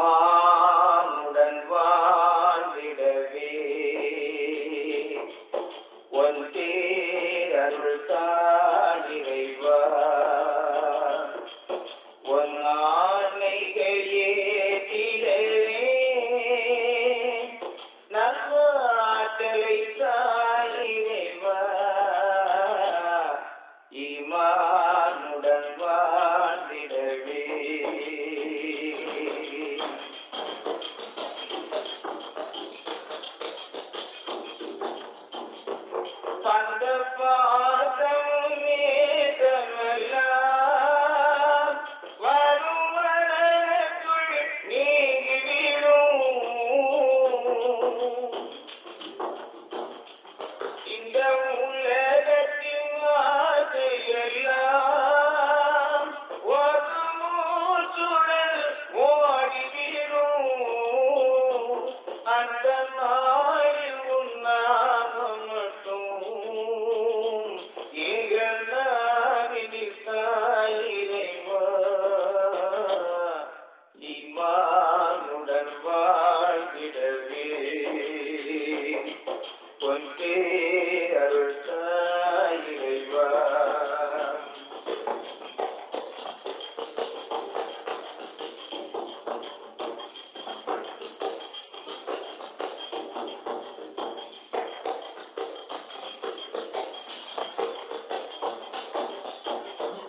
Shema. Thunderbolt.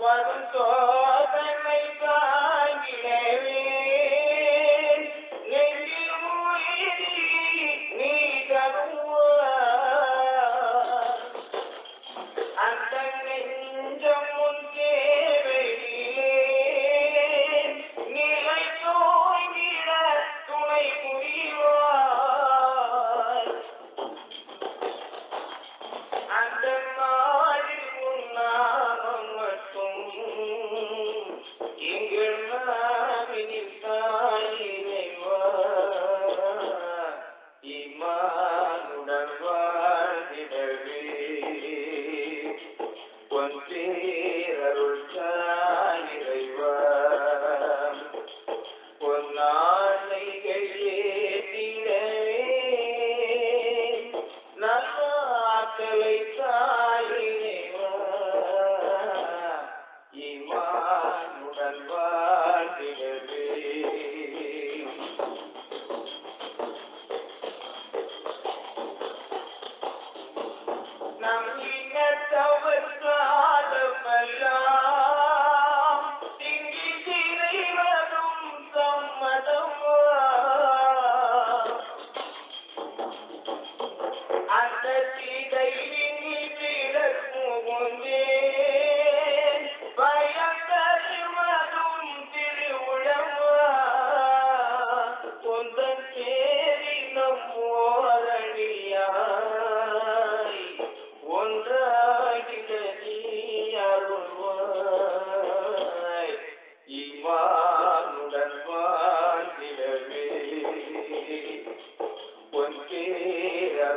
وارثا ஒன்றேரருள் தாயிரைவா